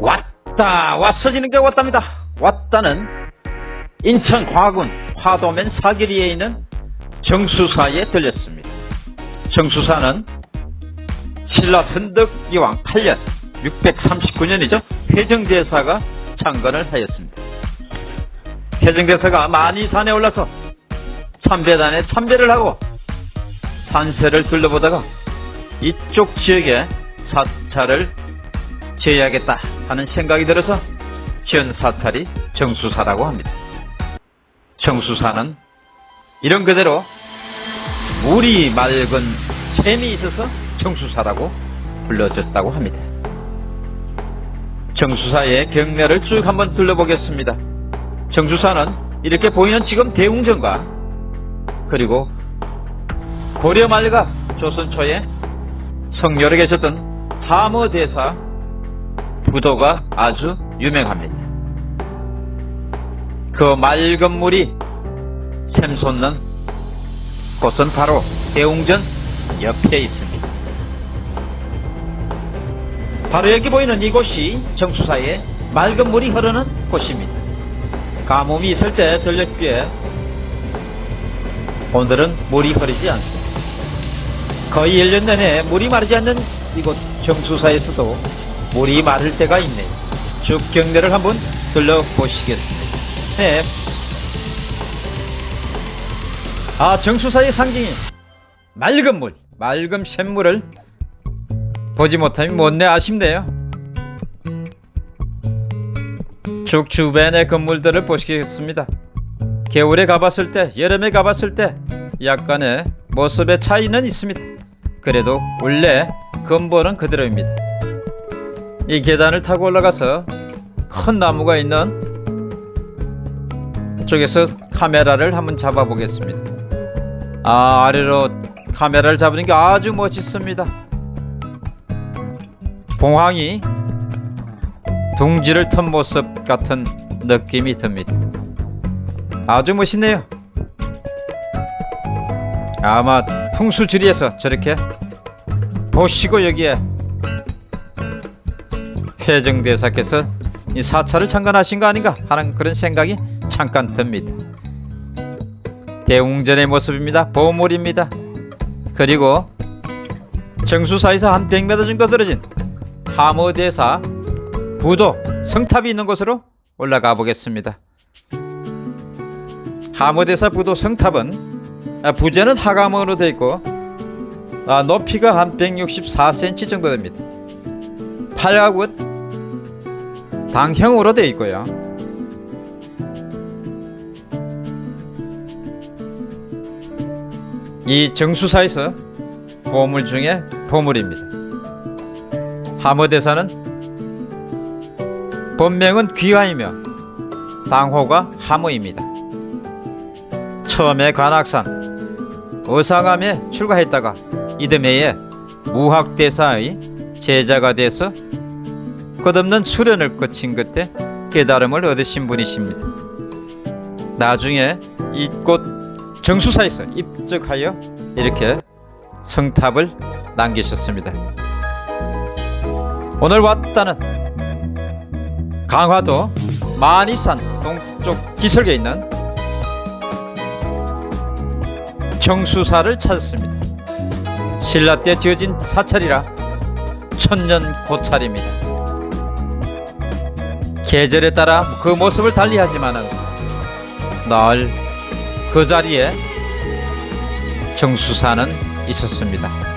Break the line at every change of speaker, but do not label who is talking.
왔다 왔어지는 게 왔답니다. 왔다는 인천 과군 화도면 사거리에 있는 정수사에 들렸습니다. 정수사는 신라 선덕기왕 8년 639년이죠. 회정대사가 창건을 하였습니다. 회정대사가 많이 산에 올라서 참배단에 참배를 하고 산세를 둘러보다가 이쪽 지역에 사찰을 지어야겠다 하는 생각이 들어서 지은 사찰이 정수사라고 합니다. 정수사는 이런 그대로 물이 맑은 샘이 있어서 정수사라고 불러졌다고 합니다. 정수사의 경내를 쭉 한번 둘러보겠습니다. 정수사는 이렇게 보이는 지금 대웅전과 그리고 고려 말과 조선 초에 성렬에 계셨던 사머대사 부도가 아주 유명합니다. 그 맑은 물이 샘솟는 곳은 바로 대웅전 옆에 있습니다. 바로 여기 보이는 이곳이 정수사에 맑은 물이 흐르는 곳입니다. 가뭄이 있을 때 전력비에 오늘은 물이 흐르지 않습니다. 거의 1년 내내 물이 마르지 않는 이곳 정수사에서도 물이 마를 때가 있네요. 쭉 경내를 한번 둘러보시겠습니다. 네. 아, 정수사의 상징이 맑은 물, 맑은 샘물을 보지 못함이 못내 아쉽네요. 쭉 주변의 건물들을 보시겠습니다. 겨울에 가봤을 때, 여름에 가봤을 때 약간의 모습의 차이는 있습니다. 그래도 원래 근본은 그대로입니다. 이 계단을 타고 올라가서 큰 나무가 있는 쪽에서 카메라를 한번 잡아 보겠습니다. 아 아래로 카메라를 잡는 게 아주 멋있습니다. 봉황이 둥지를 턴 모습 같은 느낌이 듭니다. 아주 멋있네요. 아마 풍수지리에서 저렇게 보시고 여기에 회정대사께서 이 사찰을 창건하신 거 아닌가 하는 그런 생각이 잠깐 듭니다. 대웅전의 모습입니다. 보물입니다. 그리고 정수사에서 한 100m 정도 떨어진 하모대사 부도 성탑이 있는 곳으로 올라가 보겠습니다. 하모대사 부도 성탑은 아, 부재는 하감으로 되어 있고 아, 높이가 한 164cm 정도 됩니다. 팔각은 당형으로 되어 있고요. 이 정수사에서 보물 중에 보물입니다. 하모대사는 본명은 귀하이며 당호가 하모입니다. 처음에 관악산 어상암에 출가했다가 이듬해에 무학대사의 제자가 돼서 끝없는 수련을 거친 끝에 깨달음을 얻으신 분이십니다. 나중에 이곳 정수사에서 입적하여 이렇게 성탑을 남기셨습니다. 오늘 왔다는 강화도 만이산 동쪽 기슭에 있는 정수사를 찾았습니다. 신라 때 지어진 사찰이라 천년 고찰입니다. 계절에 따라 그 모습을 달리하지만은 늘그 자리에 정수사는 있었습니다.